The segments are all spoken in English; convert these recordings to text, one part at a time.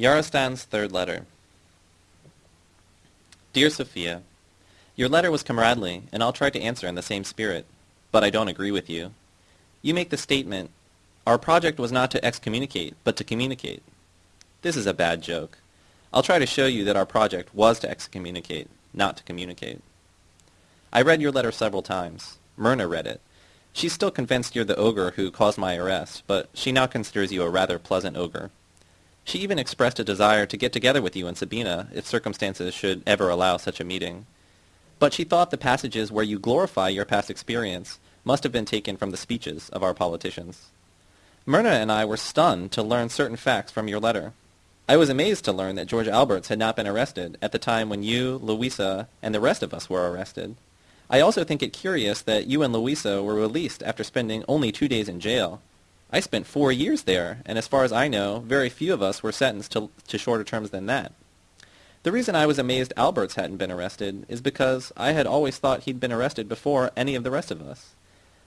Yarostan's third letter. Dear Sophia, Your letter was comradely, and I'll try to answer in the same spirit, but I don't agree with you. You make the statement, our project was not to excommunicate, but to communicate. This is a bad joke. I'll try to show you that our project was to excommunicate, not to communicate. I read your letter several times. Myrna read it. She's still convinced you're the ogre who caused my arrest, but she now considers you a rather pleasant ogre. She even expressed a desire to get together with you and Sabina if circumstances should ever allow such a meeting. But she thought the passages where you glorify your past experience must have been taken from the speeches of our politicians. Myrna and I were stunned to learn certain facts from your letter. I was amazed to learn that George Alberts had not been arrested at the time when you, Louisa, and the rest of us were arrested. I also think it curious that you and Louisa were released after spending only two days in jail. I spent four years there, and as far as I know, very few of us were sentenced to, to shorter terms than that. The reason I was amazed Alberts hadn't been arrested is because I had always thought he'd been arrested before any of the rest of us.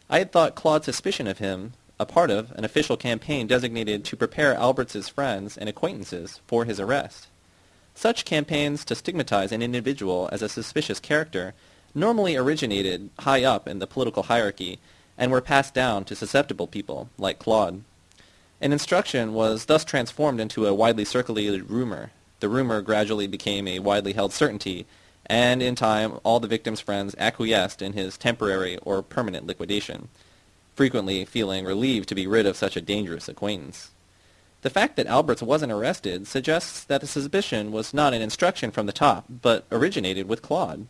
I had thought Claude's suspicion of him a part of an official campaign designated to prepare Alberts's friends and acquaintances for his arrest. Such campaigns to stigmatize an individual as a suspicious character normally originated high up in the political hierarchy and were passed down to susceptible people like Claude. An instruction was thus transformed into a widely circulated rumor. The rumor gradually became a widely held certainty, and in time all the victim's friends acquiesced in his temporary or permanent liquidation, frequently feeling relieved to be rid of such a dangerous acquaintance. The fact that Alberts wasn't arrested suggests that the suspicion was not an instruction from the top, but originated with Claude.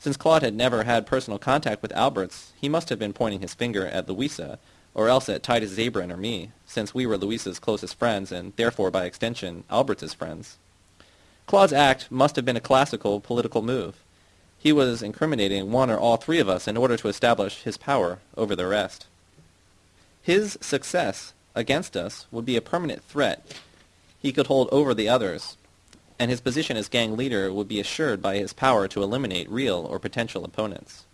Since Claude had never had personal contact with Alberts, he must have been pointing his finger at Louisa, or else at Titus Zabran or me, since we were Louisa's closest friends and therefore by extension Alberts's friends. Claude's act must have been a classical political move. He was incriminating one or all three of us in order to establish his power over the rest. His success against us would be a permanent threat he could hold over the others, and his position as gang leader would be assured by his power to eliminate real or potential opponents.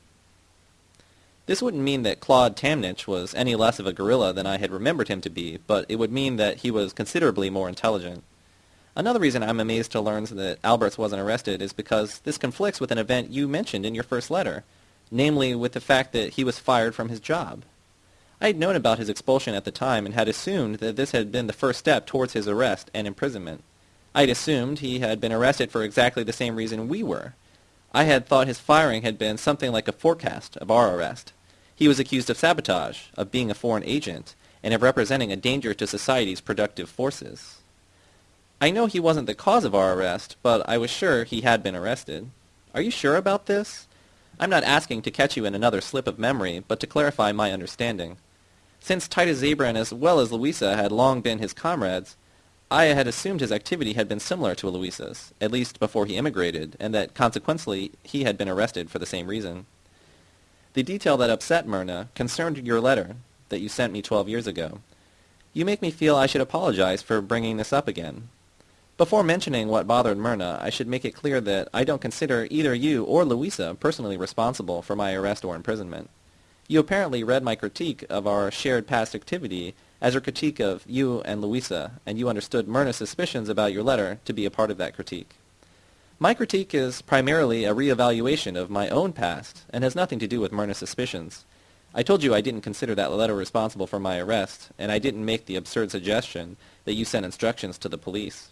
This wouldn't mean that Claude Tamnich was any less of a gorilla than I had remembered him to be, but it would mean that he was considerably more intelligent. Another reason I'm amazed to learn that Alberts wasn't arrested is because this conflicts with an event you mentioned in your first letter, namely with the fact that he was fired from his job. I had known about his expulsion at the time and had assumed that this had been the first step towards his arrest and imprisonment. I had assumed he had been arrested for exactly the same reason we were. I had thought his firing had been something like a forecast of our arrest. He was accused of sabotage, of being a foreign agent, and of representing a danger to society's productive forces. I know he wasn't the cause of our arrest, but I was sure he had been arrested. Are you sure about this? I'm not asking to catch you in another slip of memory, but to clarify my understanding. Since Titus Zabran as well as Louisa had long been his comrades, I had assumed his activity had been similar to Louisa's, at least before he immigrated, and that consequently he had been arrested for the same reason. The detail that upset Myrna concerned your letter that you sent me twelve years ago. You make me feel I should apologize for bringing this up again. Before mentioning what bothered Myrna, I should make it clear that I don't consider either you or Louisa personally responsible for my arrest or imprisonment. You apparently read my critique of our shared past activity as a critique of you and Louisa, and you understood Myrna's suspicions about your letter to be a part of that critique. My critique is primarily a reevaluation of my own past and has nothing to do with Myrna's suspicions. I told you I didn't consider that letter responsible for my arrest, and I didn't make the absurd suggestion that you sent instructions to the police.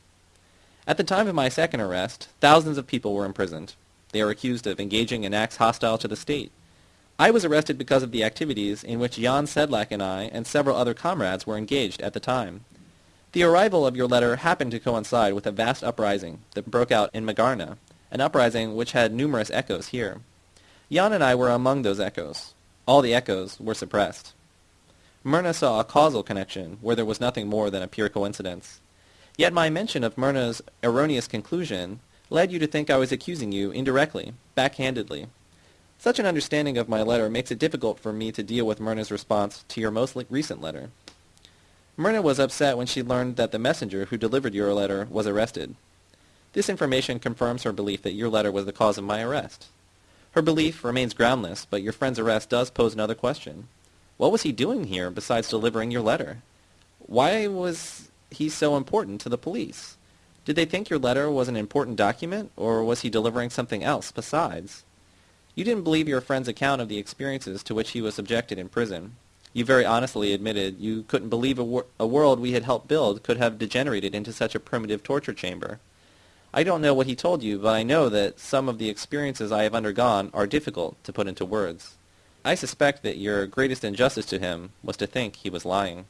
At the time of my second arrest, thousands of people were imprisoned. They are accused of engaging in acts hostile to the state. I was arrested because of the activities in which Jan Sedlak and I and several other comrades were engaged at the time. The arrival of your letter happened to coincide with a vast uprising that broke out in Magarna, an uprising which had numerous echoes here. Jan and I were among those echoes. All the echoes were suppressed. Myrna saw a causal connection where there was nothing more than a pure coincidence. Yet my mention of Myrna's erroneous conclusion led you to think I was accusing you indirectly, backhandedly, such an understanding of my letter makes it difficult for me to deal with Myrna's response to your most recent letter. Myrna was upset when she learned that the messenger who delivered your letter was arrested. This information confirms her belief that your letter was the cause of my arrest. Her belief remains groundless, but your friend's arrest does pose another question. What was he doing here besides delivering your letter? Why was he so important to the police? Did they think your letter was an important document, or was he delivering something else besides? You didn't believe your friend's account of the experiences to which he was subjected in prison. You very honestly admitted you couldn't believe a, wor- a world we had helped build could have degenerated into such a primitive torture chamber. I don't know what he told you, but I know that some of the experiences I have undergone are difficult to put into words. I suspect that your greatest injustice to him was to think he was lying.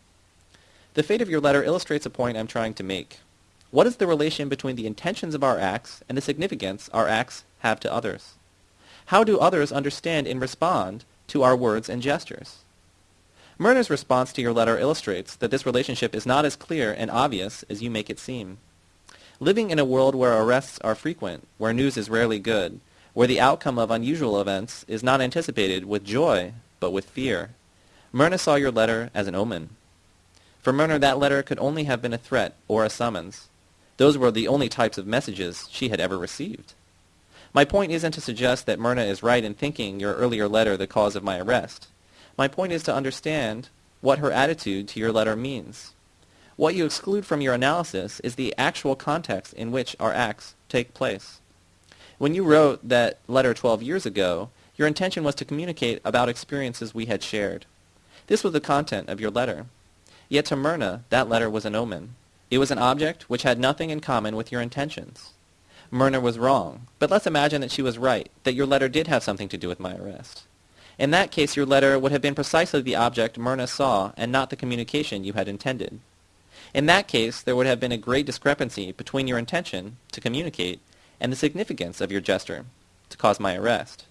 The fate of your letter illustrates a point I'm trying to make. What is the relation between the intentions of our acts and the significance our acts have to others? How do others understand and respond to our words and gestures? Myrna's response to your letter illustrates that this relationship is not as clear and obvious as you make it seem. Living in a world where arrests are frequent, where news is rarely good, where the outcome of unusual events is not anticipated with joy, but with fear, Myrna saw your letter as an omen. For Myrna, that letter could only have been a threat or a summons. Those were the only types of messages she had ever received. My point isn't to suggest that Myrna is right in thinking your earlier letter the cause of my arrest. My point is to understand what her attitude to your letter means. What you exclude from your analysis is the actual context in which our acts take place. When you wrote that letter 12 years ago, your intention was to communicate about experiences we had shared. This was the content of your letter. Yet to Myrna, that letter was an omen. It was an object which had nothing in common with your intentions. Myrna was wrong, but let's imagine that she was right, that your letter did have something to do with my arrest. In that case, your letter would have been precisely the object Myrna saw and not the communication you had intended. In that case, there would have been a great discrepancy between your intention to communicate and the significance of your gesture to cause my arrest.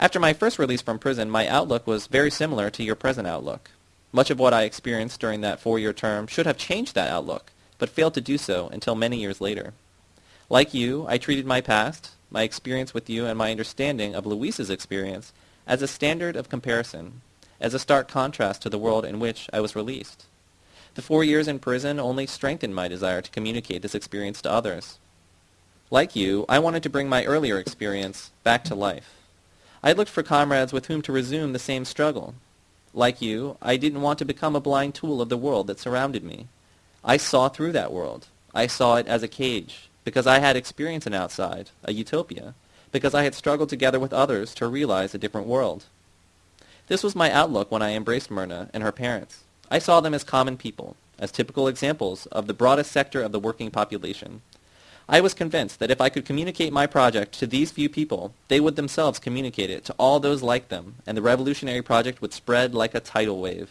After my first release from prison, my outlook was very similar to your present outlook. Much of what I experienced during that four-year term should have changed that outlook, but failed to do so until many years later. Like you, I treated my past, my experience with you, and my understanding of Louisa's experience as a standard of comparison, as a stark contrast to the world in which I was released. The four years in prison only strengthened my desire to communicate this experience to others. Like you, I wanted to bring my earlier experience back to life. I looked for comrades with whom to resume the same struggle. Like you, I didn't want to become a blind tool of the world that surrounded me. I saw through that world. I saw it as a cage, because I had experienced an outside, a utopia, because I had struggled together with others to realize a different world. This was my outlook when I embraced Myrna and her parents. I saw them as common people, as typical examples of the broadest sector of the working population. I was convinced that if I could communicate my project to these few people, they would themselves communicate it to all those like them, and the revolutionary project would spread like a tidal wave.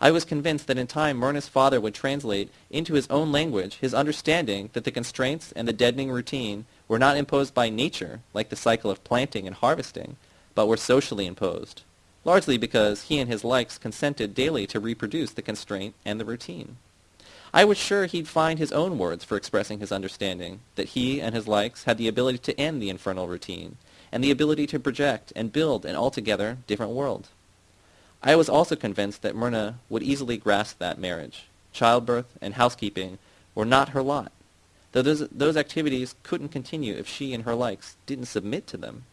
I was convinced that in time Myrna's father would translate into his own language his understanding that the constraints and the deadening routine were not imposed by nature, like the cycle of planting and harvesting, but were socially imposed largely because he and his likes consented daily to reproduce the constraint and the routine. I was sure he'd find his own words for expressing his understanding, that he and his likes had the ability to end the infernal routine, and the ability to project and build an altogether different world. I was also convinced that Myrna would easily grasp that marriage. Childbirth and housekeeping were not her lot, though those, those activities couldn't continue if she and her likes didn't submit to them.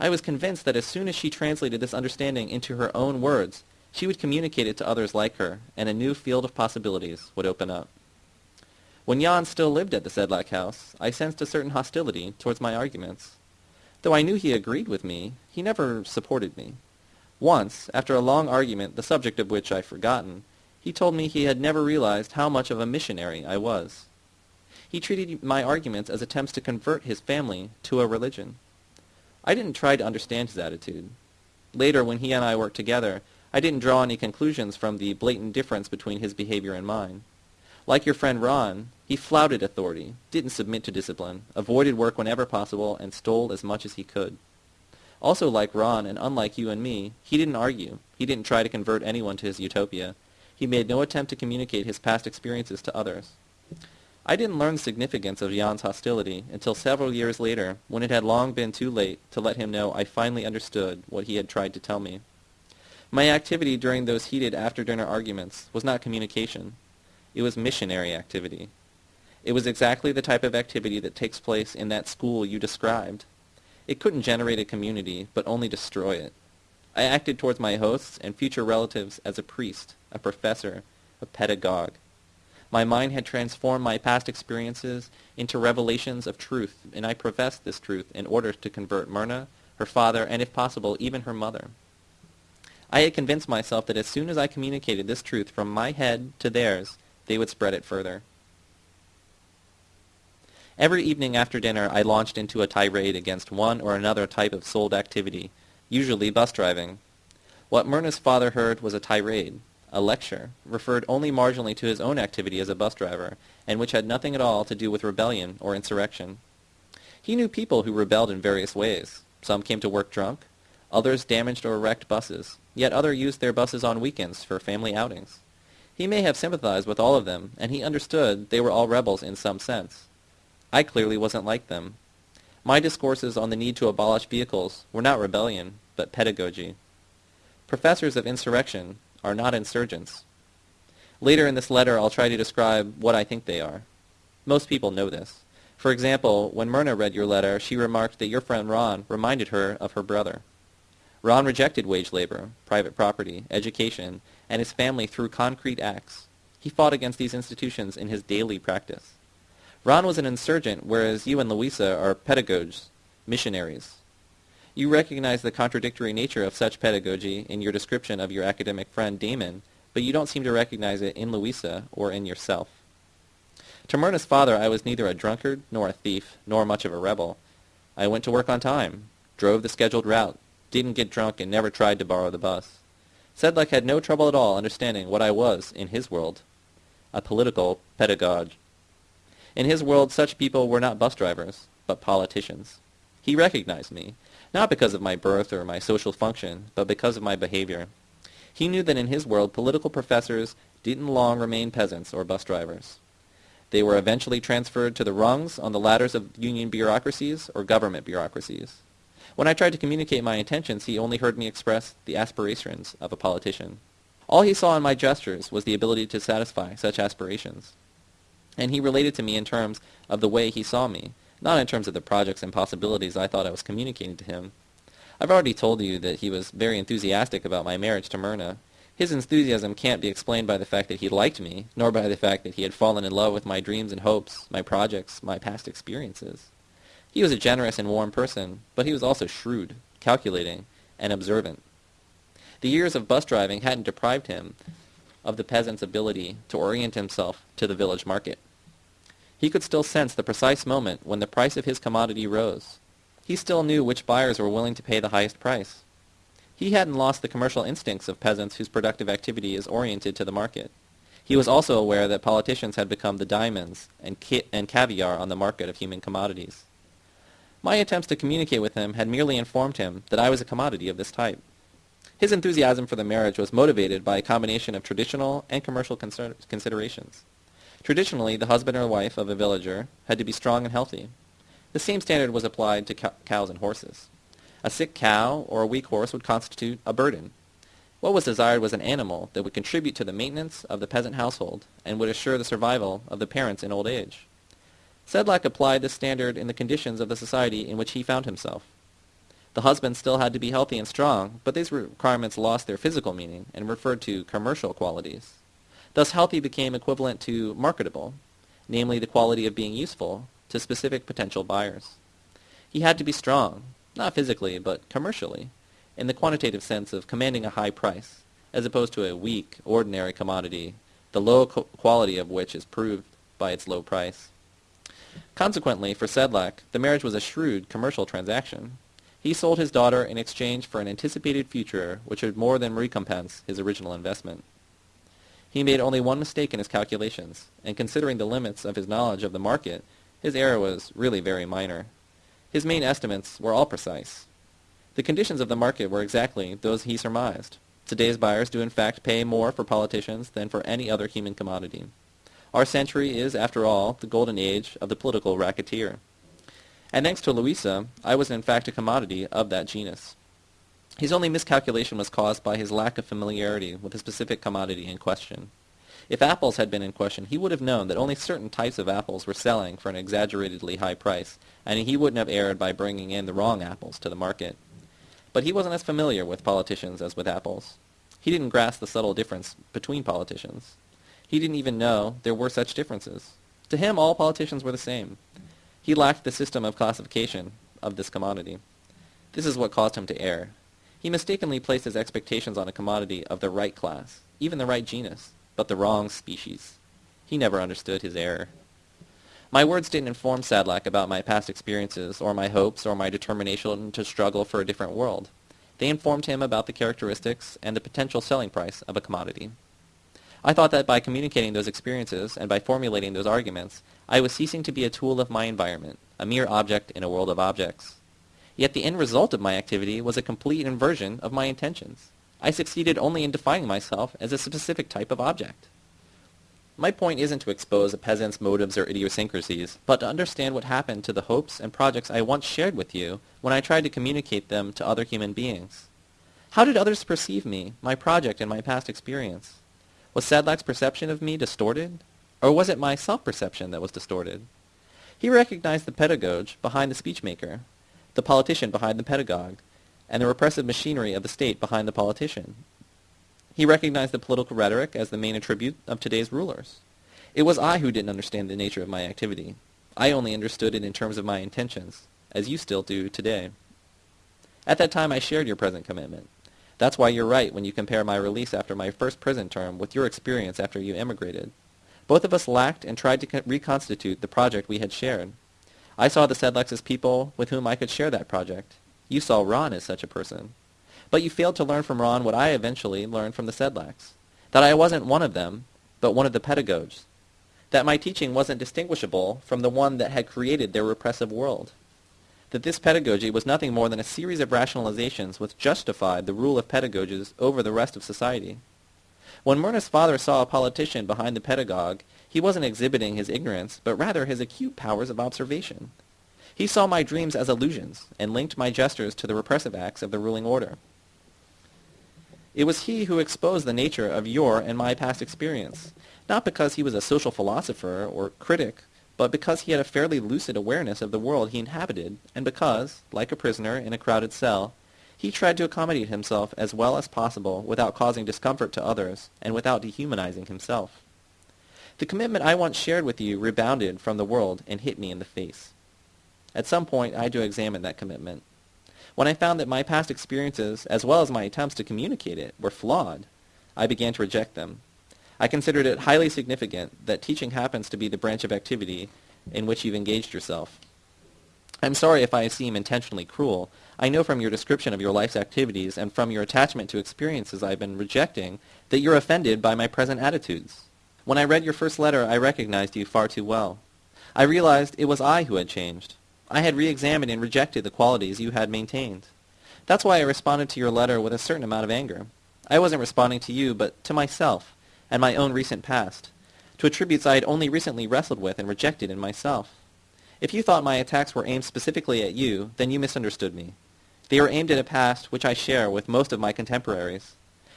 I was convinced that as soon as she translated this understanding into her own words, she would communicate it to others like her, and a new field of possibilities would open up. When Jan still lived at the Sedlak house, I sensed a certain hostility towards my arguments. Though I knew he agreed with me, he never supported me. Once, after a long argument, the subject of which I've forgotten, he told me he had never realized how much of a missionary I was. He treated my arguments as attempts to convert his family to a religion. I didn't try to understand his attitude. Later, when he and I worked together, I didn't draw any conclusions from the blatant difference between his behavior and mine. Like your friend Ron, he flouted authority, didn't submit to discipline, avoided work whenever possible, and stole as much as he could. Also like Ron, and unlike you and me, he didn't argue. He didn't try to convert anyone to his utopia. He made no attempt to communicate his past experiences to others. I didn't learn the significance of Jan's hostility until several years later, when it had long been too late to let him know I finally understood what he had tried to tell me. My activity during those heated after-dinner arguments was not communication. It was missionary activity. It was exactly the type of activity that takes place in that school you described. It couldn't generate a community, but only destroy it. I acted towards my hosts and future relatives as a priest, a professor, a pedagogue. My mind had transformed my past experiences into revelations of truth, and I professed this truth in order to convert Myrna, her father, and if possible, even her mother. I had convinced myself that as soon as I communicated this truth from my head to theirs, they would spread it further. Every evening after dinner I launched into a tirade against one or another type of sold activity, usually bus driving. What Myrna's father heard was a tirade, a lecture, referred only marginally to his own activity as a bus driver, and which had nothing at all to do with rebellion or insurrection. He knew people who rebelled in various ways. Some came to work drunk, others damaged or wrecked buses, yet others used their buses on weekends for family outings. He may have sympathized with all of them, and he understood they were all rebels in some sense. I clearly wasn't like them. My discourses on the need to abolish vehicles were not rebellion, but pedagogy. Professors of insurrection are not insurgents. Later in this letter, I'll try to describe what I think they are. Most people know this. For example, when Myrna read your letter, she remarked that your friend Ron reminded her of her brother. Ron rejected wage labor, private property, education, and his family through concrete acts. He fought against these institutions in his daily practice. Ron was an insurgent, whereas you and Louisa are pedagogues, missionaries. You recognize the contradictory nature of such pedagogy in your description of your academic friend Damon, but you don't seem to recognize it in Louisa or in yourself. To Myrna's father, I was neither a drunkard, nor a thief, nor much of a rebel. I went to work on time, drove the scheduled route, didn't get drunk, and never tried to borrow the bus. Sedlak had no trouble at all understanding what I was in his world, a political pedagogue. In his world, such people were not bus drivers, but politicians. He recognized me, not because of my birth or my social function, but because of my behavior. He knew that in his world, political professors didn't long remain peasants or bus drivers. They were eventually transferred to the rungs on the ladders of union bureaucracies or government bureaucracies. When I tried to communicate my intentions, he only heard me express the aspirations of a politician. All he saw in my gestures was the ability to satisfy such aspirations and he related to me in terms of the way he saw me, not in terms of the projects and possibilities I thought I was communicating to him. I've already told you that he was very enthusiastic about my marriage to Myrna. His enthusiasm can't be explained by the fact that he liked me, nor by the fact that he had fallen in love with my dreams and hopes, my projects, my past experiences. He was a generous and warm person, but he was also shrewd, calculating, and observant. The years of bus driving hadn't deprived him of the peasant's ability to orient himself to the village market. He could still sense the precise moment when the price of his commodity rose. He still knew which buyers were willing to pay the highest price. He hadn't lost the commercial instincts of peasants whose productive activity is oriented to the market. He was also aware that politicians had become the diamonds and, ca- and caviar on the market of human commodities. My attempts to communicate with him had merely informed him that I was a commodity of this type. His enthusiasm for the marriage was motivated by a combination of traditional and commercial considerations. Traditionally, the husband or wife of a villager had to be strong and healthy. The same standard was applied to cows and horses. A sick cow or a weak horse would constitute a burden. What was desired was an animal that would contribute to the maintenance of the peasant household and would assure the survival of the parents in old age. Sedlak applied this standard in the conditions of the society in which he found himself. The husband still had to be healthy and strong, but these requirements lost their physical meaning and referred to commercial qualities. Thus healthy became equivalent to marketable, namely the quality of being useful to specific potential buyers. He had to be strong, not physically, but commercially, in the quantitative sense of commanding a high price, as opposed to a weak, ordinary commodity, the low quality of which is proved by its low price. Consequently, for Sedlak, the marriage was a shrewd commercial transaction. He sold his daughter in exchange for an anticipated future which would more than recompense his original investment. He made only one mistake in his calculations, and considering the limits of his knowledge of the market, his error was really very minor. His main estimates were all precise. The conditions of the market were exactly those he surmised. Today's buyers do in fact pay more for politicians than for any other human commodity. Our century is, after all, the golden age of the political racketeer. And thanks to Louisa, I was in fact a commodity of that genus. His only miscalculation was caused by his lack of familiarity with the specific commodity in question. If apples had been in question, he would have known that only certain types of apples were selling for an exaggeratedly high price, and he wouldn't have erred by bringing in the wrong apples to the market. But he wasn't as familiar with politicians as with apples. He didn't grasp the subtle difference between politicians. He didn't even know there were such differences. To him, all politicians were the same. He lacked the system of classification of this commodity. This is what caused him to err. He mistakenly placed his expectations on a commodity of the right class, even the right genus, but the wrong species. He never understood his error. My words didn't inform Sedlak about my past experiences or my hopes or my determination to struggle for a different world. They informed him about the characteristics and the potential selling price of a commodity. I thought that by communicating those experiences and by formulating those arguments, I was ceasing to be a tool of my environment, a mere object in a world of objects. Yet the end result of my activity was a complete inversion of my intentions. I succeeded only in defining myself as a specific type of object. My point isn't to expose a peasant's motives or idiosyncrasies, but to understand what happened to the hopes and projects I once shared with you when I tried to communicate them to other human beings. How did others perceive me, my project, and my past experience? Was Sedlak's perception of me distorted? Or was it my self-perception that was distorted? He recognized the pedagogue behind the speechmaker, the politician behind the pedagogue, and the repressive machinery of the state behind the politician. He recognized the political rhetoric as the main attribute of today's rulers. It was I who didn't understand the nature of my activity. I only understood it in terms of my intentions, as you still do today. At that time I shared your present commitment. That's why you're right when you compare my release after my first prison term with your experience after you emigrated. Both of us lacked and tried to reconstitute the project we had shared. I saw the Sedlaks as people with whom I could share that project. You saw Ron as such a person. But you failed to learn from Ron what I eventually learned from the Sedlaks. That I wasn't one of them, but one of the pedagogues. That my teaching wasn't distinguishable from the one that had created their repressive world. That this pedagogy was nothing more than a series of rationalizations which justified the rule of pedagogues over the rest of society. When Myrna's father saw a politician behind the pedagogue, he wasn't exhibiting his ignorance, but rather his acute powers of observation. He saw my dreams as illusions, and linked my gestures to the repressive acts of the ruling order. It was he who exposed the nature of your and my past experience, not because he was a social philosopher or critic, but because he had a fairly lucid awareness of the world he inhabited, and because, like a prisoner in a crowded cell, he tried to accommodate himself as well as possible without causing discomfort to others and without dehumanizing himself. The commitment I once shared with you rebounded from the world and hit me in the face. At some point I had to examine that commitment. When I found that my past experiences, as well as my attempts to communicate it, were flawed, I began to reject them. I considered it highly significant that teaching happens to be the branch of activity in which you've engaged yourself. I'm sorry if I seem intentionally cruel. I know from your description of your life's activities and from your attachment to experiences I've been rejecting that you're offended by my present attitudes. When I read your first letter, I recognized you far too well. I realized it was I who had changed. I had re-examined and rejected the qualities you had maintained. That's why I responded to your letter with a certain amount of anger. I wasn't responding to you, but to myself and my own recent past, to attributes I had only recently wrestled with and rejected in myself. If you thought my attacks were aimed specifically at you, then you misunderstood me. They were aimed at a past which I share with most of my contemporaries.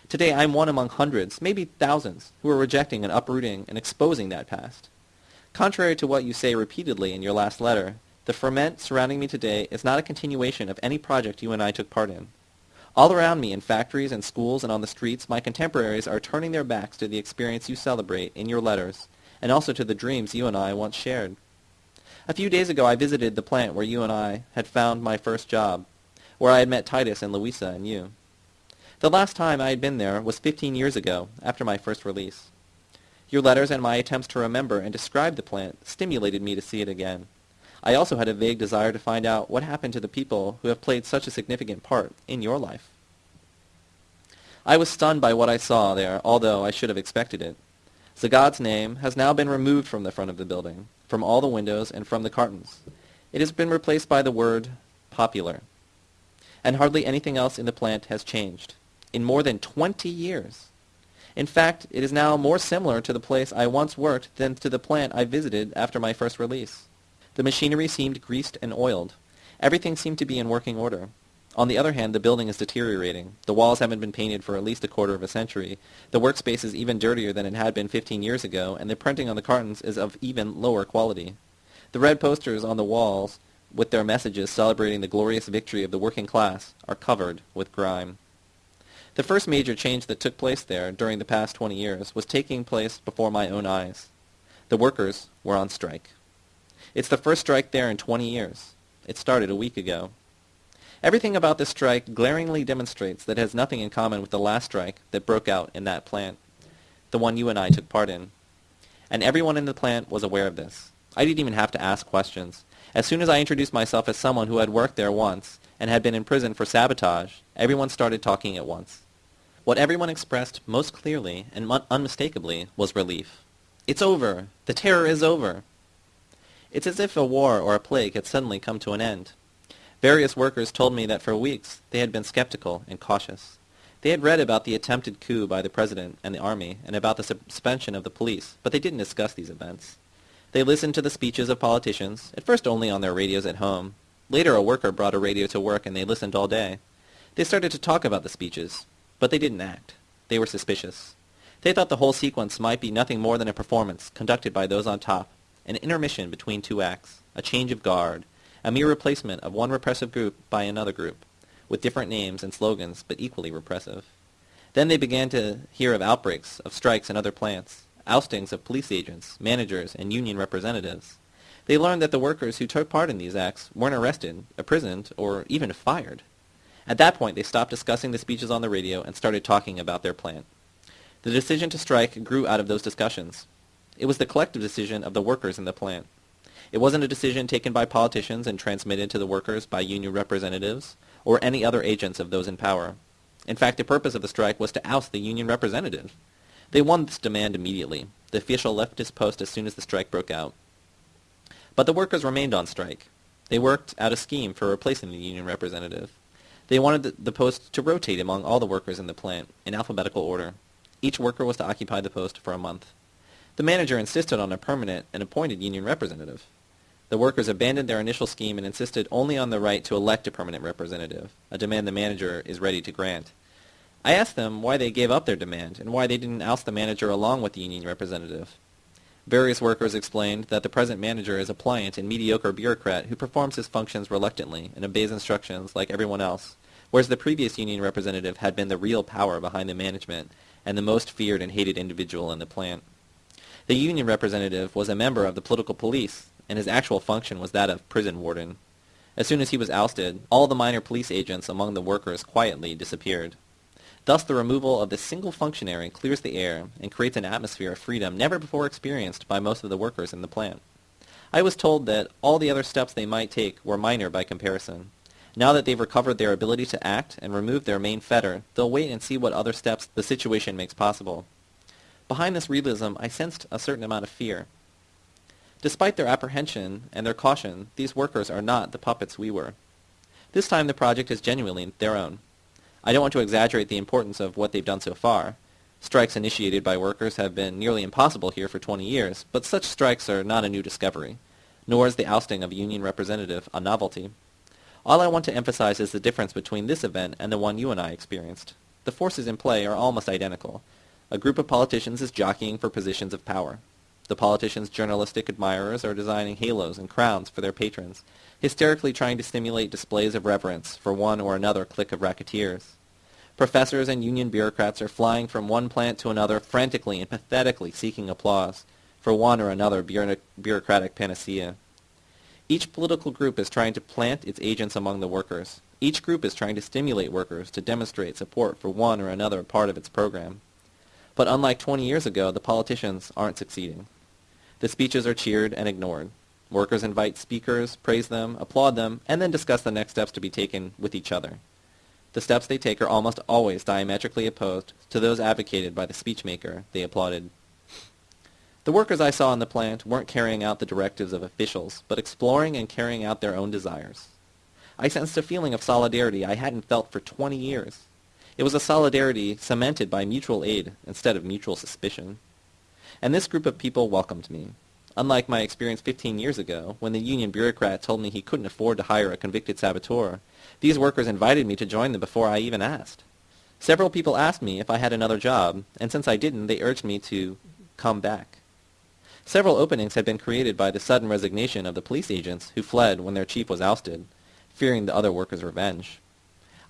Today I'm one among hundreds, maybe thousands, who are rejecting and uprooting and exposing that past. Contrary to what you say repeatedly in your last letter, the ferment surrounding me today is not a continuation of any project you and I took part in. All around me in factories and schools and on the streets, my contemporaries are turning their backs to the experience you celebrate in your letters, and also to the dreams you and I once shared. A few days ago I visited the plant where you and I had found my first job, where I had met Titus and Louisa and you. The last time I had been there was 15 years ago, after my first release. Your letters and my attempts to remember and describe the plant stimulated me to see it again. I also had a vague desire to find out what happened to the people who have played such a significant part in your life. I was stunned by what I saw there, although I should have expected it. Zagad's name has now been removed from the front of the building, from all the windows, and from the cartons. It has been replaced by the word popular. And hardly anything else in the plant has changed. In more than 20 years. In fact, it is now more similar to the place I once worked than to the plant I visited after my first release. The machinery seemed greased and oiled. Everything seemed to be in working order. On the other hand, the building is deteriorating. The walls haven't been painted for at least a quarter of a century. The workspace is even dirtier than it had been 15 years ago, and the printing on the cartons is of even lower quality. The red posters on the walls, with their messages celebrating the glorious victory of the working class, are covered with grime. The first major change that took place there during the past 20 years was taking place before my own eyes. The workers were on strike. It's the first strike there in 20 years. It started a week ago. Everything about this strike glaringly demonstrates that it has nothing in common with the last strike that broke out in that plant, the one you and I took part in. And everyone in the plant was aware of this. I didn't even have to ask questions. As soon as I introduced myself as someone who had worked there once and had been in prison for sabotage, everyone started talking at once. What everyone expressed most clearly and unmistakably was relief. It's over! The terror is over! It's as if a war or a plague had suddenly come to an end. Various workers told me that for weeks they had been skeptical and cautious. They had read about the attempted coup by the president and the army and about the suspension of the police, but they didn't discuss these events. They listened to the speeches of politicians, at first only on their radios at home. Later a worker brought a radio to work and they listened all day. They started to talk about the speeches, but they didn't act. They were suspicious. They thought the whole sequence might be nothing more than a performance conducted by those on top, an intermission between two acts, a change of guard, a mere replacement of one repressive group by another group, with different names and slogans, but equally repressive. Then they began to hear of outbreaks of strikes in other plants, oustings of police agents, managers, and union representatives. They learned that the workers who took part in these acts weren't arrested, imprisoned, or even fired. At that point, they stopped discussing the speeches on the radio and started talking about their plant. The decision to strike grew out of those discussions. It was the collective decision of the workers in the plant. It wasn't a decision taken by politicians and transmitted to the workers by union representatives or any other agents of those in power. In fact, the purpose of the strike was to oust the union representative. They won this demand immediately. The official left his post as soon as the strike broke out. But the workers remained on strike. They worked out a scheme for replacing the union representative. They wanted the post to rotate among all the workers in the plant, in alphabetical order. Each worker was to occupy the post for a month. The manager insisted on a permanent and appointed union representative. The workers abandoned their initial scheme and insisted only on the right to elect a permanent representative, a demand the manager is ready to grant. I asked them why they gave up their demand and why they didn't oust the manager along with the union representative. Various workers explained that the present manager is a pliant and mediocre bureaucrat who performs his functions reluctantly and obeys instructions like everyone else, whereas the previous union representative had been the real power behind the management and the most feared and hated individual in the plant. The union representative was a member of the political police, and his actual function was that of prison warden. As soon as he was ousted, all the minor police agents among the workers quietly disappeared. Thus the removal of this single functionary clears the air and creates an atmosphere of freedom never before experienced by most of the workers in the plant. I was told that all the other steps they might take were minor by comparison. Now that they've recovered their ability to act and removed their main fetter, they'll wait and see what other steps the situation makes possible. Behind this realism, I sensed a certain amount of fear. Despite their apprehension and their caution, these workers are not the puppets we were. This time the project is genuinely their own. I don't want to exaggerate the importance of what they've done so far. Strikes initiated by workers have been nearly impossible here for 20 years, but such strikes are not a new discovery, nor is the ousting of a union representative a novelty. All I want to emphasize is the difference between this event and the one you and I experienced. The forces in play are almost identical. A group of politicians is jockeying for positions of power. The politicians' journalistic admirers are designing halos and crowns for their patrons, hysterically trying to stimulate displays of reverence for one or another clique of racketeers. Professors and union bureaucrats are flying from one plant to another frantically and pathetically seeking applause for one or another bureaucratic panacea. Each political group is trying to plant its agents among the workers. Each group is trying to stimulate workers to demonstrate support for one or another part of its program. But unlike 20 years ago, the politicians aren't succeeding. The speeches are cheered and ignored. Workers invite speakers, praise them, applaud them, and then discuss the next steps to be taken with each other. The steps they take are almost always diametrically opposed to those advocated by the speechmaker they applauded. The workers I saw in the plant weren't carrying out the directives of officials, but exploring and carrying out their own desires. I sensed a feeling of solidarity I hadn't felt for 20 years. It was a solidarity cemented by mutual aid instead of mutual suspicion and this group of people welcomed me. Unlike my experience 15 years ago, when the union bureaucrat told me he couldn't afford to hire a convicted saboteur, these workers invited me to join them before I even asked. Several people asked me if I had another job, and since I didn't, they urged me to come back. Several openings had been created by the sudden resignation of the police agents who fled when their chief was ousted, fearing the other workers' revenge.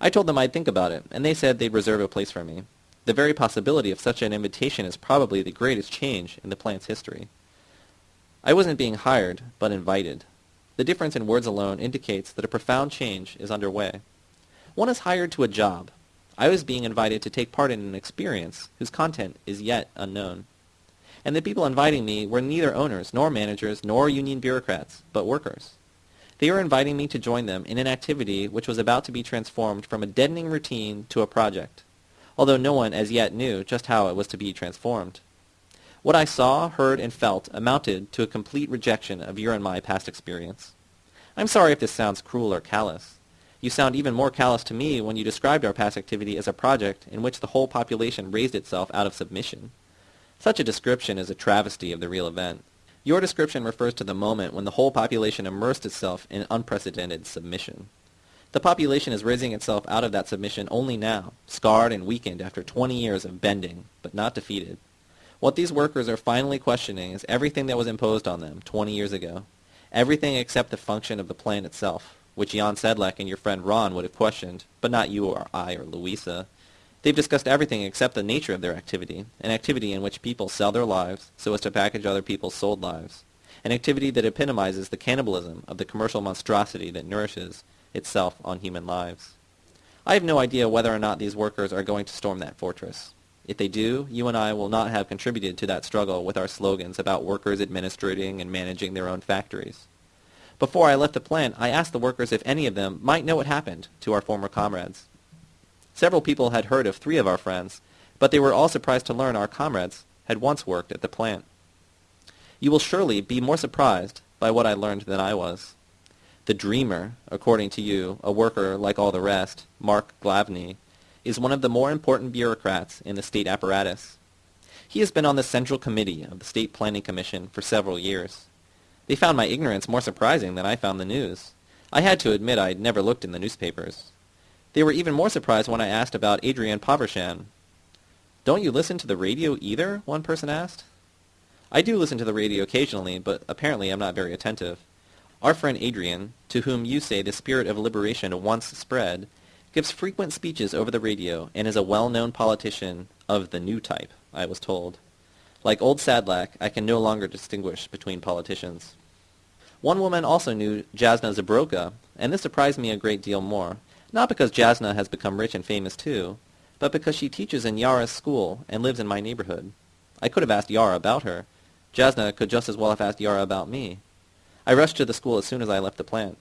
I told them I'd think about it, and they said they'd reserve a place for me. The very possibility of such an invitation is probably the greatest change in the plant's history. I wasn't being hired, but invited. The difference in words alone indicates that a profound change is underway. One is hired to a job. I was being invited to take part in an experience whose content is yet unknown. And the people inviting me were neither owners, nor managers, nor union bureaucrats, but workers. They were inviting me to join them in an activity which was about to be transformed from a deadening routine to a project, although no one as yet knew just how it was to be transformed. What I saw, heard, and felt amounted to a complete rejection of your and my past experience. I'm sorry if this sounds cruel or callous. You sound even more callous to me when you described our past activity as a project in which the whole population raised itself out of submission. Such a description is a travesty of the real event. Your description refers to the moment when the whole population immersed itself in unprecedented submission. The population is raising itself out of that submission only now, scarred and weakened after 20 years of bending, but not defeated. What these workers are finally questioning is everything that was imposed on them 20 years ago. Everything except the function of the plant itself, which Jan Sedlak and your friend Ron would have questioned, but not you or I or Louisa. They've discussed everything except the nature of their activity, an activity in which people sell their lives so as to package other people's sold lives, an activity that epitomizes the cannibalism of the commercial monstrosity that nourishes itself on human lives. I have no idea whether or not these workers are going to storm that fortress. If they do, you and I will not have contributed to that struggle with our slogans about workers administrating and managing their own factories. Before I left the plant, I asked the workers if any of them might know what happened to our former comrades. Several people had heard of three of our friends, but they were all surprised to learn our comrades had once worked at the plant. You will surely be more surprised by what I learned than I was. The dreamer, according to you, a worker like all the rest, Mark Glavny, is one of the more important bureaucrats in the state apparatus. He has been on the Central Committee of the State Planning Commission for several years. They found my ignorance more surprising than I found the news. I had to admit I had never looked in the newspapers. They were even more surprised when I asked about Adrian Povershan. Don't you listen to the radio either? one person asked. I do listen to the radio occasionally, but apparently I'm not very attentive. Our friend Adrian, to whom you say the spirit of liberation once spread, gives frequent speeches over the radio and is a well-known politician of the new type, I was told. Like old Sedlak, I can no longer distinguish between politicians. One woman also knew Jasna Zabroka, and this surprised me a great deal more. Not because Jasna has become rich and famous too, but because she teaches in Yara's school and lives in my neighborhood. I could have asked Yara about her. Jasna could just as well have asked Yara about me. I rushed to the school as soon as I left the plant.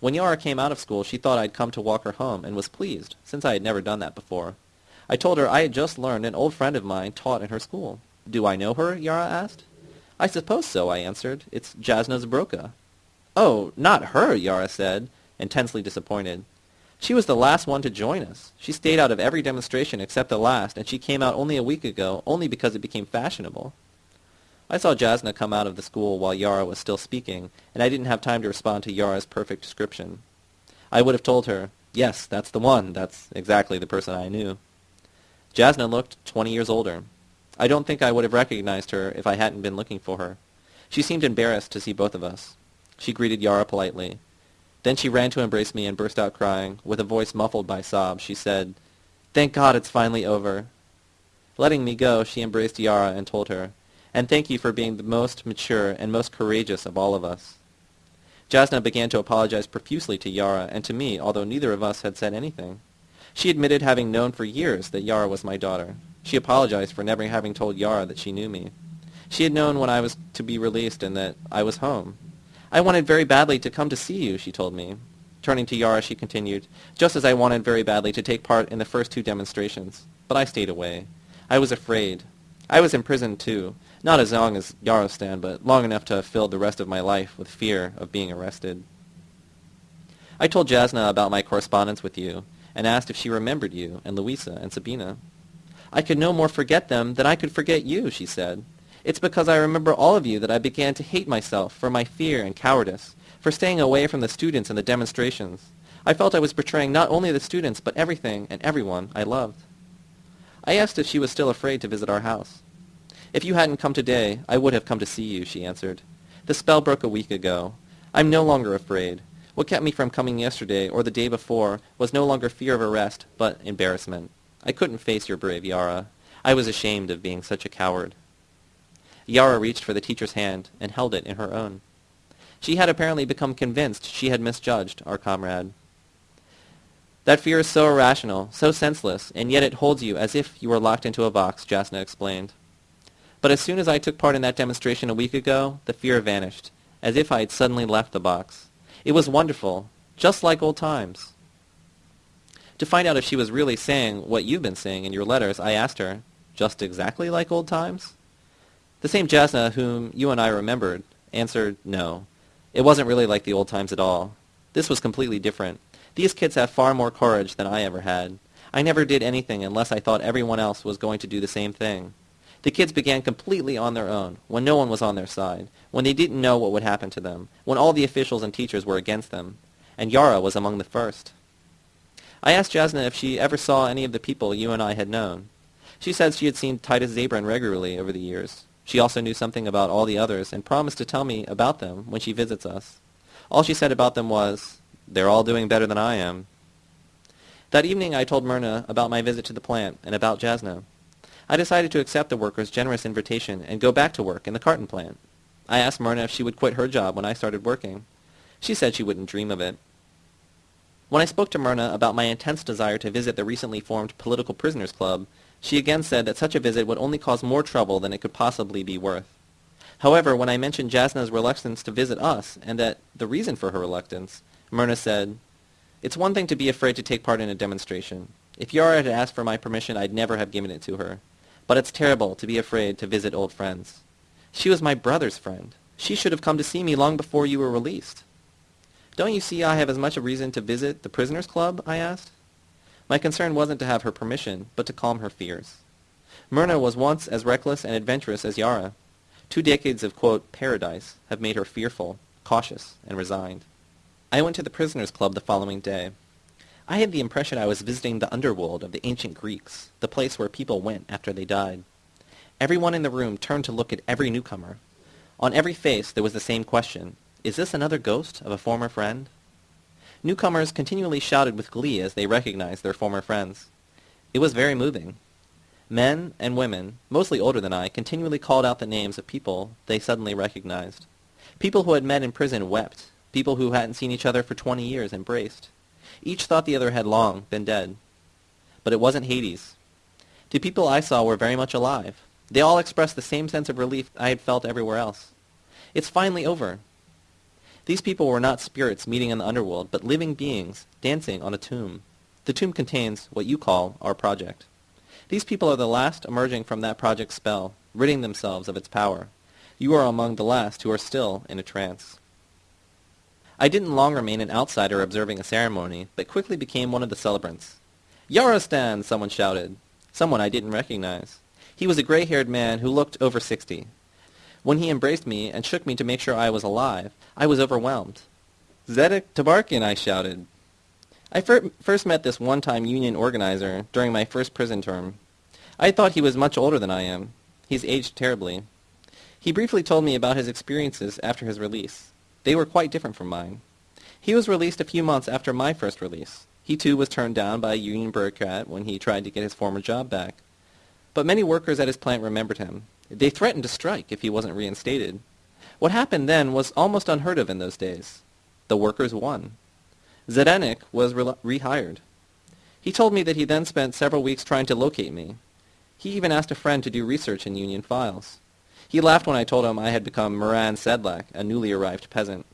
When Yara came out of school, she thought I'd come to walk her home and was pleased, since I had never done that before. I told her I had just learned an old friend of mine taught in her school. Do I know her? Yara asked. I suppose so, I answered. It's Jasna Zabroka. Oh, not her, Yara said intensely disappointed. She was the last one to join us. She stayed out of every demonstration except the last, and she came out only a week ago, only because it became fashionable. I saw Jasna come out of the school while Yara was still speaking, and I didn't have time to respond to Yara's perfect description. I would have told her, yes, that's the one, that's exactly the person I knew. Jasna looked twenty years older. I don't think I would have recognized her if I hadn't been looking for her. She seemed embarrassed to see both of us. She greeted Yara politely. Then she ran to embrace me and burst out crying. With a voice muffled by sobs, she said, Thank God it's finally over. Letting me go, she embraced Yara and told her, And thank you for being the most mature and most courageous of all of us. Jasna began to apologize profusely to Yara and to me, although neither of us had said anything. She admitted having known for years that Yara was my daughter. She apologized for never having told Yara that she knew me. She had known when I was to be released and that I was home, I wanted very badly to come to see you, she told me. Turning to Yara, she continued, just as I wanted very badly to take part in the first two demonstrations. But I stayed away. I was afraid. I was imprisoned too, not as long as Yarostan, but long enough to have filled the rest of my life with fear of being arrested. I told Jasna about my correspondence with you, and asked if she remembered you and Louisa and Sabina. I could no more forget them than I could forget you, she said. It's because I remember all of you that I began to hate myself for my fear and cowardice, for staying away from the students and the demonstrations. I felt I was betraying not only the students, but everything and everyone I loved. I asked if she was still afraid to visit our house. If you hadn't come today, I would have come to see you, she answered. The spell broke a week ago. I'm no longer afraid. What kept me from coming yesterday or the day before was no longer fear of arrest, but embarrassment. I couldn't face your brave Yara. I was ashamed of being such a coward. Yara reached for the teacher's hand and held it in her own. She had apparently become convinced she had misjudged our comrade. That fear is so irrational, so senseless, and yet it holds you as if you were locked into a box, Jasna explained. But as soon as I took part in that demonstration a week ago, the fear vanished, as if I had suddenly left the box. It was wonderful, just like old times. To find out if she was really saying what you've been saying in your letters, I asked her, just exactly like old times? The same Jasna whom you and I remembered answered no. It wasn't really like the old times at all. This was completely different. These kids have far more courage than I ever had. I never did anything unless I thought everyone else was going to do the same thing. The kids began completely on their own, when no one was on their side, when they didn't know what would happen to them, when all the officials and teachers were against them. And Yara was among the first. I asked Jasna if she ever saw any of the people you and I had known. She said she had seen Titus Zabran regularly over the years. She also knew something about all the others and promised to tell me about them when she visits us. All she said about them was, they're all doing better than I am. That evening I told Myrna about my visit to the plant and about Jasna. I decided to accept the workers' generous invitation and go back to work in the carton plant. I asked Myrna if she would quit her job when I started working. She said she wouldn't dream of it. When I spoke to Myrna about my intense desire to visit the recently formed Political Prisoners Club, she again said that such a visit would only cause more trouble than it could possibly be worth. However, when I mentioned Jasna's reluctance to visit us, and that the reason for her reluctance, Myrna said, It's one thing to be afraid to take part in a demonstration. If Yara had asked for my permission, I'd never have given it to her. But it's terrible to be afraid to visit old friends. She was my brother's friend. She should have come to see me long before you were released. Don't you see I have as much a reason to visit the prisoners' club? I asked. My concern wasn't to have her permission, but to calm her fears. Myrna was once as reckless and adventurous as Yara. Two decades of, quote, paradise have made her fearful, cautious, and resigned. I went to the prisoners' club the following day. I had the impression I was visiting the underworld of the ancient Greeks, the place where people went after they died. Everyone in the room turned to look at every newcomer. On every face there was the same question. Is this another ghost of a former friend? Newcomers continually shouted with glee as they recognized their former friends. It was very moving. Men and women, mostly older than I, continually called out the names of people they suddenly recognized. People who had met in prison wept, People who hadn't seen each other for 20 years embraced. Each thought the other had long been dead. But it wasn't Hades. The people I saw were very much alive. They all expressed the same sense of relief I had felt everywhere else. It's finally over. These people were not spirits meeting in the underworld, but living beings dancing on a tomb. The tomb contains what you call our project. These people are the last emerging from that project's spell, ridding themselves of its power. You are among the last who are still in a trance. I didn't long remain an outsider observing a ceremony, but quickly became one of the celebrants. Yarostan! someone shouted. Someone I didn't recognize. He was a gray-haired man who looked over sixty. When he embraced me and shook me to make sure I was alive, I was overwhelmed. Zdenek Tabarkin, I shouted. I fir first met this one-time union organizer during my first prison term. I thought he was much older than I am. He's aged terribly. He briefly told me about his experiences after his release. They were quite different from mine. He was released a few months after my first release. He too was turned down by a union bureaucrat when he tried to get his former job back. But many workers at his plant remembered him. They threatened to strike if he wasn't reinstated. What happened then was almost unheard of in those days. The workers won. Zdenek was re rehired. He told me that he then spent several weeks trying to locate me. He even asked a friend to do research in union files. He laughed when I told him I had become Moran Sedlak, a newly arrived peasant.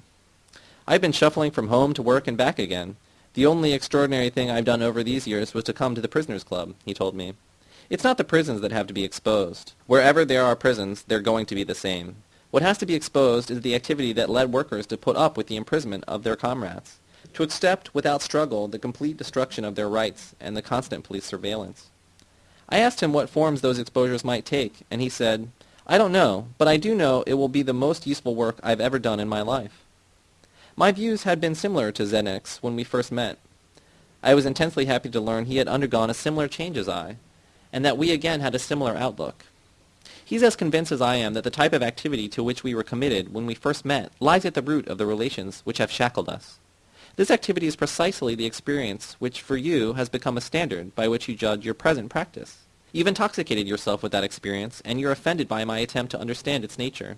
I've been shuffling from home to work and back again. The only extraordinary thing I've done over these years was to come to the prisoners' club, he told me. It's not the prisons that have to be exposed. Wherever there are prisons, they're going to be the same. What has to be exposed is the activity that led workers to put up with the imprisonment of their comrades, to accept without struggle the complete destruction of their rights and the constant police surveillance. I asked him what forms those exposures might take, and he said, I don't know, but I do know it will be the most useful work I've ever done in my life. My views had been similar to Zdenek's when we first met. I was intensely happy to learn he had undergone a similar change as I, and that we again had a similar outlook. He's as convinced as I am that the type of activity to which we were committed when we first met lies at the root of the relations which have shackled us. This activity is precisely the experience which for you has become a standard by which you judge your present practice. You've intoxicated yourself with that experience, and you're offended by my attempt to understand its nature.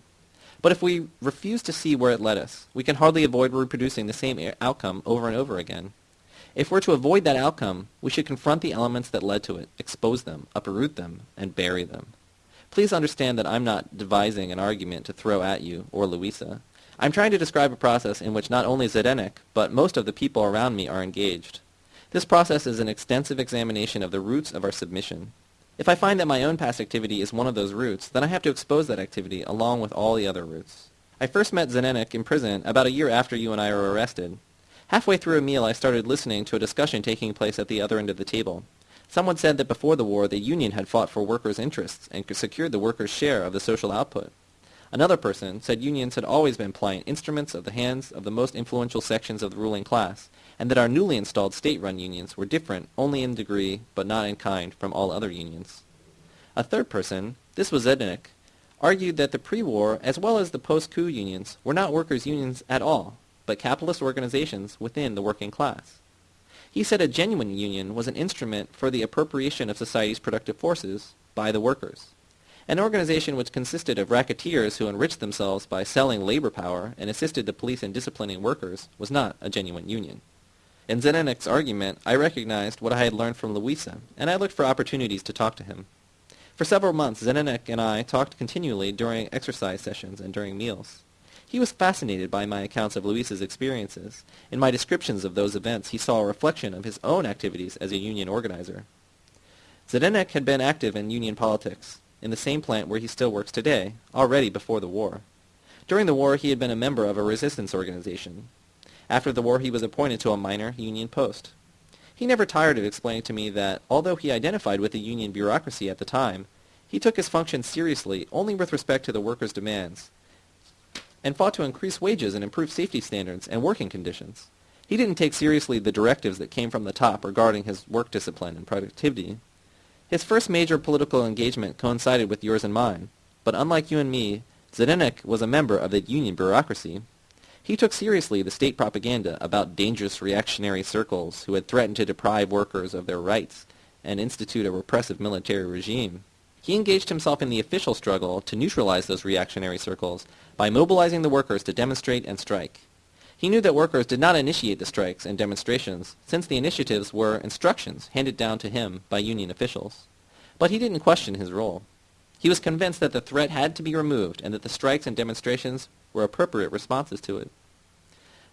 But if we refuse to see where it led us, we can hardly avoid reproducing the same outcome over and over again. If we're to avoid that outcome, we should confront the elements that led to it, expose them, uproot them, and bury them. Please understand that I'm not devising an argument to throw at you or Louisa. I'm trying to describe a process in which not only Zdenek, but most of the people around me are engaged. This process is an extensive examination of the roots of our submission. If I find that my own past activity is one of those roots, then I have to expose that activity along with all the other roots. I first met Zdenek in prison about a year after you and I were arrested. Halfway through a meal, I started listening to a discussion taking place at the other end of the table. Someone said that before the war, the Union had fought for workers' interests and secured the workers' share of the social output. Another person said unions had always been pliant instruments of the hands of the most influential sections of the ruling class, and that our newly installed state-run unions were different only in degree but not in kind from all other unions. A third person, this was Zdenek, argued that the pre-war as well as the post-coup unions were not workers' unions at all, but capitalist organizations within the working class. He said a genuine union was an instrument for the appropriation of society's productive forces by the workers. An organization which consisted of racketeers who enriched themselves by selling labor power and assisted the police in disciplining workers was not a genuine union. In Zdenek's argument, I recognized what I had learned from Louisa, and I looked for opportunities to talk to him. For several months, Zdenek and I talked continually during exercise sessions and during meals. He was fascinated by my accounts of Louisa's experiences. In my descriptions of those events, he saw a reflection of his own activities as a union organizer. Zdenek had been active in union politics, in the same plant where he still works today, already before the war. During the war, he had been a member of a resistance organization. After the war, he was appointed to a minor union post. He never tired of explaining to me that, although he identified with the union bureaucracy at the time, he took his function seriously only with respect to the workers' demands, and fought to increase wages and improve safety standards and working conditions. He didn't take seriously the directives that came from the top regarding his work discipline and productivity. His first major political engagement coincided with yours and mine, but unlike you and me, Zdenek was a member of the union bureaucracy. He took seriously the state propaganda about dangerous reactionary circles who had threatened to deprive workers of their rights and institute a repressive military regime. He engaged himself in the official struggle to neutralize those reactionary circles by mobilizing the workers to demonstrate and strike. He knew that workers did not initiate the strikes and demonstrations, since the initiatives were instructions handed down to him by union officials. But he didn't question his role. He was convinced that the threat had to be removed and that the strikes and demonstrations were appropriate responses to it.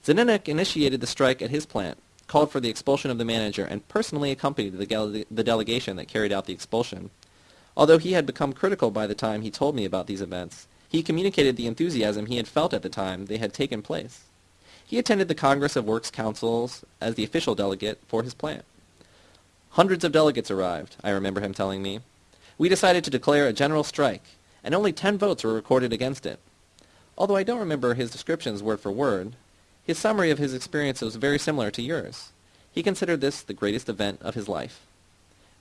Zdenek initiated the strike at his plant, called for the expulsion of the manager, and personally accompanied the, the delegation that carried out the expulsion. Although he had become critical by the time he told me about these events, he communicated the enthusiasm he had felt at the time they had taken place. He attended the Congress of Works Councils as the official delegate for his plant. Hundreds of delegates arrived, I remember him telling me. We decided to declare a general strike, and only ten votes were recorded against it. Although I don't remember his descriptions word for word, his summary of his experience was very similar to yours. He considered this the greatest event of his life.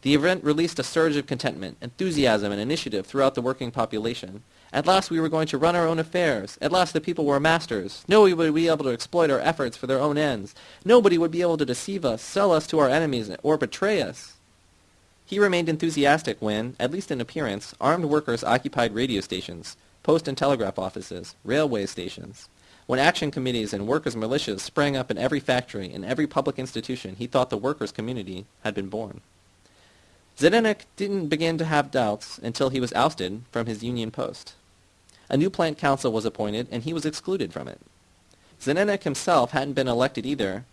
The event released a surge of contentment, enthusiasm, and initiative throughout the working population. At last we were going to run our own affairs. At last the people were masters. Nobody would be able to exploit our efforts for their own ends. Nobody would be able to deceive us, sell us to our enemies, or betray us. He remained enthusiastic when, at least in appearance, armed workers occupied radio stations, post and telegraph offices, railway stations. When action committees and workers' militias sprang up in every factory, in every public institution, he thought the workers' community had been born. Zdenek didn't begin to have doubts until he was ousted from his union post. A new plant council was appointed, and he was excluded from it. Zdenek himself hadn't been elected either,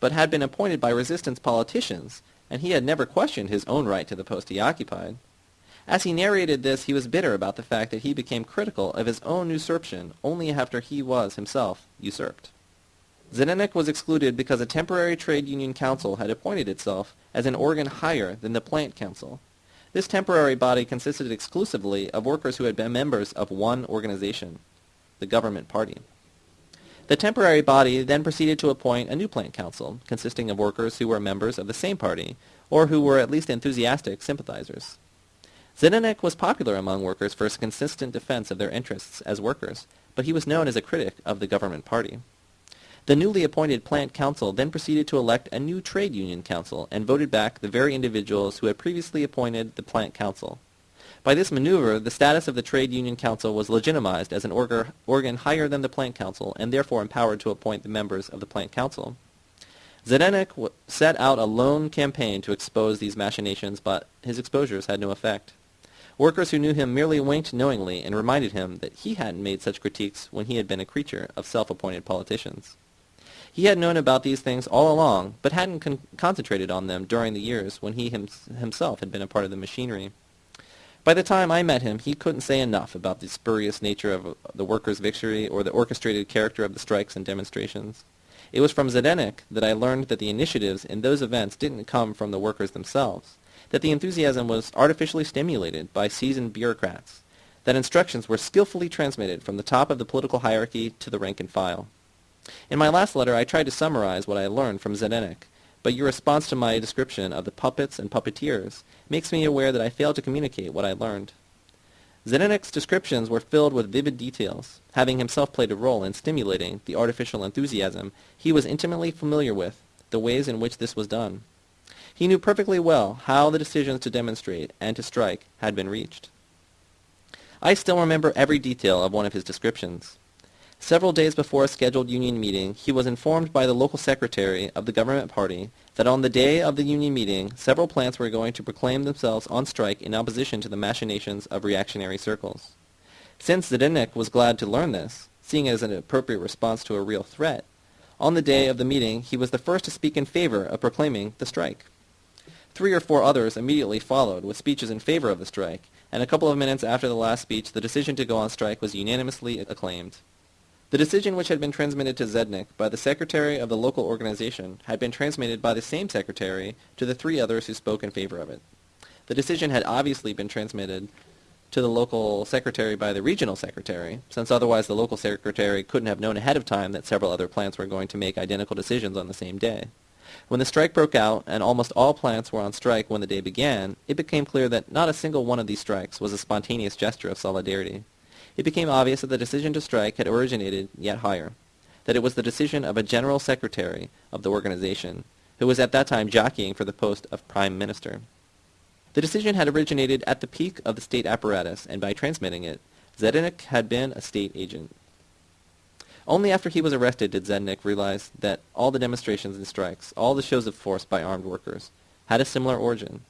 but had been appointed by resistance politicians, and he had never questioned his own right to the post he occupied. As he narrated this, he was bitter about the fact that he became critical of his own usurpation only after he was himself usurped. Zdenek was excluded because a temporary trade union council had appointed itself as an organ higher than the plant council. This temporary body consisted exclusively of workers who had been members of one organization, the government party. The temporary body then proceeded to appoint a new plant council, consisting of workers who were members of the same party, or who were at least enthusiastic sympathizers. Zdenek was popular among workers for his consistent defense of their interests as workers, but he was known as a critic of the government party. The newly appointed plant council then proceeded to elect a new trade union council and voted back the very individuals who had previously appointed the plant council. By this maneuver, the status of the Trade Union Council was legitimized as an organ higher than the Plant Council and therefore empowered to appoint the members of the Plant Council. Zdenek set out a lone campaign to expose these machinations, but his exposures had no effect. Workers who knew him merely winked knowingly and reminded him that he hadn't made such critiques when he had been a creature of self-appointed politicians. He had known about these things all along, but hadn't con- concentrated on them during the years when he him- himself had been a part of the machinery. By the time I met him, he couldn't say enough about the spurious nature of uh, the workers' victory or the orchestrated character of the strikes and demonstrations. It was from Zdenek that I learned that the initiatives in those events didn't come from the workers themselves, that the enthusiasm was artificially stimulated by seasoned bureaucrats, that instructions were skillfully transmitted from the top of the political hierarchy to the rank and file. In my last letter I tried to summarize what I learned from Zdenek, but your response to my description of the puppets and puppeteers makes me aware that I failed to communicate what I learned. Zdenek's descriptions were filled with vivid details, having himself played a role in stimulating the artificial enthusiasm he was intimately familiar with, the ways in which this was done. He knew perfectly well how the decisions to demonstrate and to strike had been reached. I still remember every detail of one of his descriptions. Several days before a scheduled union meeting, he was informed by the local secretary of the government party that on the day of the union meeting, several plants were going to proclaim themselves on strike in opposition to the machinations of reactionary circles. Since Zdenek was glad to learn this, seeing it as an appropriate response to a real threat, on the day of the meeting he was the first to speak in favor of proclaiming the strike. Three or four others immediately followed with speeches in favor of the strike, and a couple of minutes after the last speech the decision to go on strike was unanimously acclaimed. The decision which had been transmitted to Zdenek by the secretary of the local organization had been transmitted by the same secretary to the three others who spoke in favor of it. The decision had obviously been transmitted to the local secretary by the regional secretary, since otherwise the local secretary couldn't have known ahead of time that several other plants were going to make identical decisions on the same day. When the strike broke out and almost all plants were on strike when the day began, it became clear that not a single one of these strikes was a spontaneous gesture of solidarity it became obvious that the decision to strike had originated yet higher, that it was the decision of a general secretary of the organization, who was at that time jockeying for the post of prime minister. The decision had originated at the peak of the state apparatus, and by transmitting it, Zdenek had been a state agent. Only after he was arrested did Zdenek realize that all the demonstrations and strikes, all the shows of force by armed workers, had a similar origin.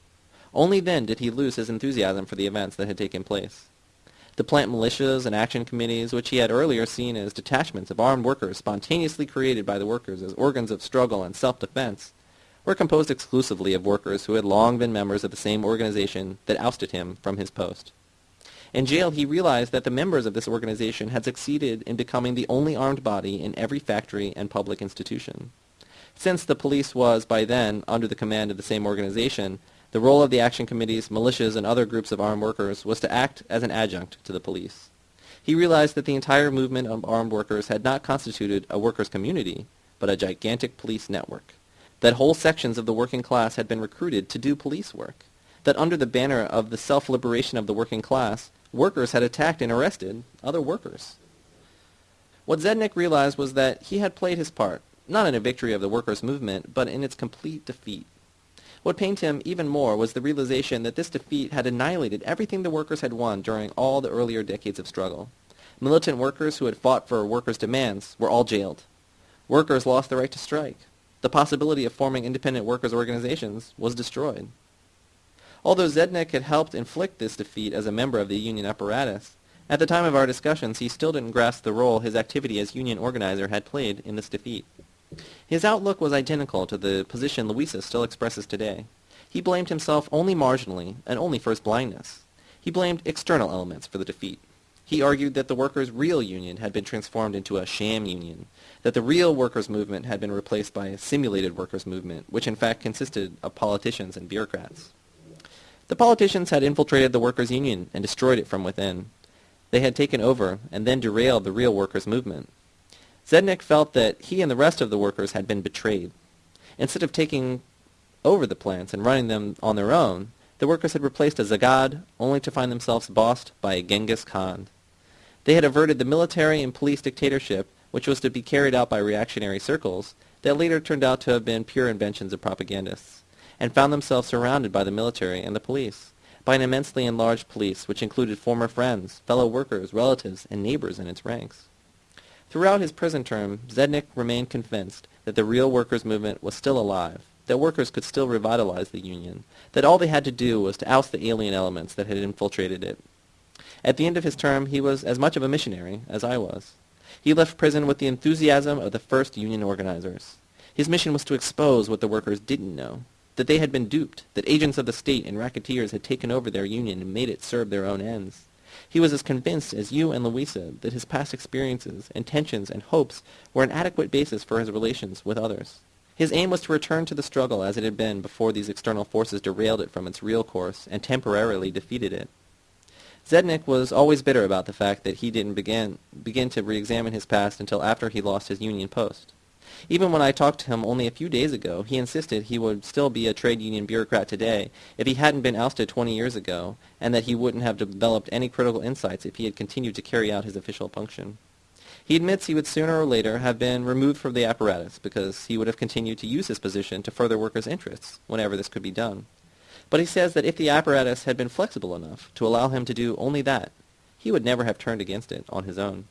Only then did he lose his enthusiasm for the events that had taken place. The plant militias and action committees, which he had earlier seen as detachments of armed workers spontaneously created by the workers as organs of struggle and self-defense, were composed exclusively of workers who had long been members of the same organization that ousted him from his post. In jail, he realized that the members of this organization had succeeded in becoming the only armed body in every factory and public institution. Since the police was, by then, under the command of the same organization, the role of the action committees, militias, and other groups of armed workers was to act as an adjunct to the police. He realized that the entire movement of armed workers had not constituted a workers' community, but a gigantic police network. That whole sections of the working class had been recruited to do police work. That under the banner of the self-liberation of the working class, workers had attacked and arrested other workers. What Zdenek realized was that he had played his part, not in a victory of the workers' movement, but in its complete defeat. What pained him even more was the realization that this defeat had annihilated everything the workers had won during all the earlier decades of struggle. Militant workers who had fought for workers' demands were all jailed. Workers lost the right to strike. The possibility of forming independent workers' organizations was destroyed. Although Zdenek had helped inflict this defeat as a member of the union apparatus, at the time of our discussions he still didn't grasp the role his activity as union organizer had played in this defeat. His outlook was identical to the position Louisa still expresses today. He blamed himself only marginally, and only for his blindness. He blamed external elements for the defeat. He argued that the workers' real union had been transformed into a sham union, that the real workers' movement had been replaced by a simulated workers' movement, which in fact consisted of politicians and bureaucrats. The politicians had infiltrated the workers' union and destroyed it from within. They had taken over and then derailed the real workers' movement. Zdenek felt that he and the rest of the workers had been betrayed. Instead of taking over the plants and running them on their own, the workers had replaced a Zagad only to find themselves bossed by a Genghis Khan. They had averted the military and police dictatorship which was to be carried out by reactionary circles, that later turned out to have been pure inventions of propagandists, and found themselves surrounded by the military and the police, by an immensely enlarged police which included former friends, fellow workers, relatives, and neighbors in its ranks. Throughout his prison term, Zdenek remained convinced that the real workers' movement was still alive, that workers could still revitalize the Union, that all they had to do was to oust the alien elements that had infiltrated it. At the end of his term, he was as much of a missionary as I was. He left prison with the enthusiasm of the first Union organizers. His mission was to expose what the workers didn't know, that they had been duped, that agents of the state and racketeers had taken over their union and made it serve their own ends. He was as convinced as you and Louisa that his past experiences, intentions, and hopes were an adequate basis for his relations with others. His aim was to return to the struggle as it had been before these external forces derailed it from its real course and temporarily defeated it. Zdenek was always bitter about the fact that he didn't begin, begin to re-examine his past until after he lost his union post. Even when I talked to him only a few days ago, he insisted he would still be a trade union bureaucrat today if he hadn't been ousted 20 years ago, and that he wouldn't have developed any critical insights if he had continued to carry out his official function. He admits he would sooner or later have been removed from the apparatus because he would have continued to use his position to further workers' interests whenever this could be done. But he says that if the apparatus had been flexible enough to allow him to do only that, he would never have turned against it on his own.